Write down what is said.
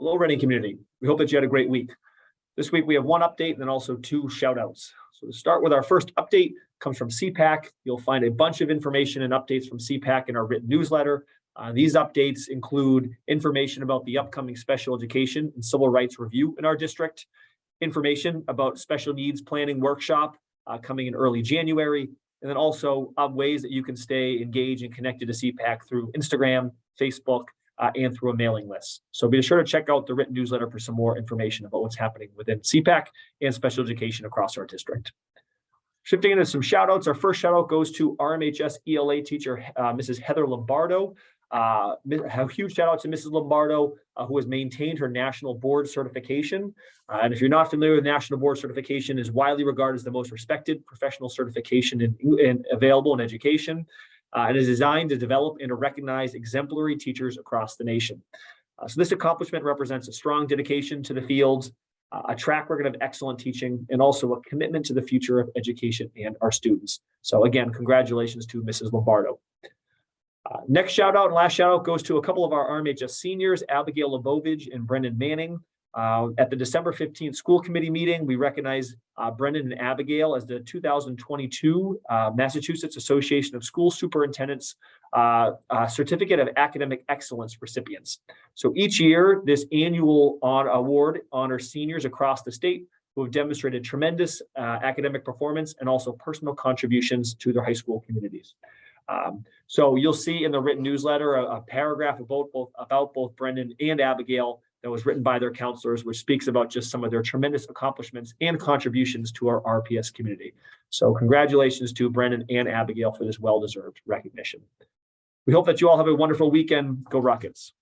Hello, Reading community. We hope that you had a great week. This week we have one update and then also two shout outs. So to start with our first update comes from CPAC. You'll find a bunch of information and updates from CPAC in our written newsletter. Uh, these updates include information about the upcoming special education and civil rights review in our district, information about special needs planning workshop uh, coming in early January, and then also uh, ways that you can stay engaged and connected to CPAC through Instagram, Facebook, uh, and through a mailing list. So be sure to check out the written newsletter for some more information about what's happening within CPAC and special education across our district. Shifting into some shout outs, our first shout out goes to RMHS ELA teacher, uh, Mrs. Heather Lombardo. Uh, a huge shout out to Mrs. Lombardo, uh, who has maintained her national board certification. Uh, and if you're not familiar with national board certification, is widely regarded as the most respected professional certification in, in available in education uh, and is designed to develop and to recognize exemplary teachers across the nation. Uh, so this accomplishment represents a strong dedication to the field, uh, a track record of excellent teaching, and also a commitment to the future of education and our students. So again, congratulations to Mrs. Lombardo. Uh, next shout out and last shout out goes to a couple of our RMHS seniors, Abigail Lebovich and Brendan Manning. Uh, at the December 15th school committee meeting, we recognize uh, Brendan and Abigail as the 2022 uh, Massachusetts Association of School Superintendents uh, uh, Certificate of Academic Excellence recipients. So each year, this annual on award honors seniors across the state who have demonstrated tremendous academic performance and also personal contributions to their high school communities. Um, so you'll see in the written newsletter a, a paragraph about both, about both Brendan and Abigail that was written by their counselors, which speaks about just some of their tremendous accomplishments and contributions to our RPS community. So congratulations to Brendan and Abigail for this well-deserved recognition. We hope that you all have a wonderful weekend. Go Rockets.